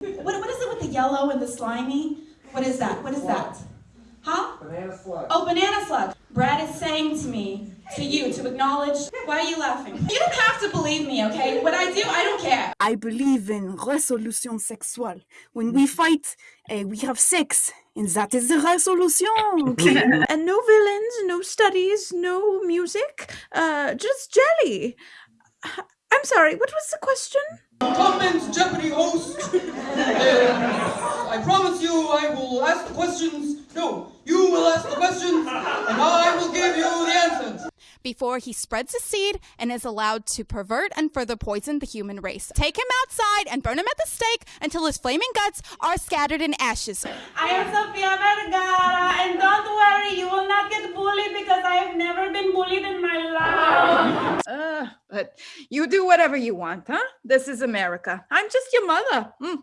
What, what is it with the yellow and the slimy? What is that? What is that? Huh? Banana slug. Oh, banana slug. Brad is saying to me, to you, to acknowledge. Why are you laughing? You don't have to believe me, okay? What I do, I don't care. I believe in resolution sexual. When we fight, uh, we have sex, and that is the resolution. Okay? and no villains, no studies, no music, uh, just jelly. I'm sorry, what was the question? I promise you I will ask the questions. No, you will ask the questions, and I will give you the answers. before he spreads his seed and is allowed to pervert and further poison the human race. Take him outside and burn him at the stake until his flaming guts are scattered in ashes. I am Sofia Vergara, and don't worry, you will not get bullied because I have never been bullied in my life. Uh, but you do whatever you want, huh? This is America. I'm just your mother. Mm.